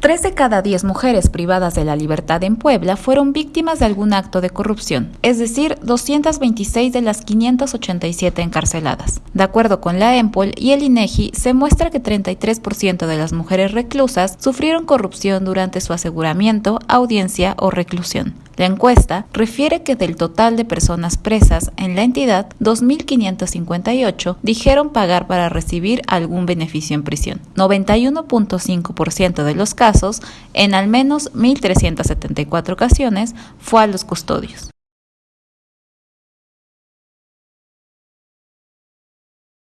Tres de cada diez mujeres privadas de la libertad en Puebla fueron víctimas de algún acto de corrupción, es decir, 226 de las 587 encarceladas. De acuerdo con la EMPOL y el INEGI, se muestra que 33% de las mujeres reclusas sufrieron corrupción durante su aseguramiento, audiencia o reclusión. La encuesta refiere que del total de personas presas en la entidad, 2.558 dijeron pagar para recibir algún beneficio en prisión. 91.5% de los casos, en al menos 1.374 ocasiones, fue a los custodios.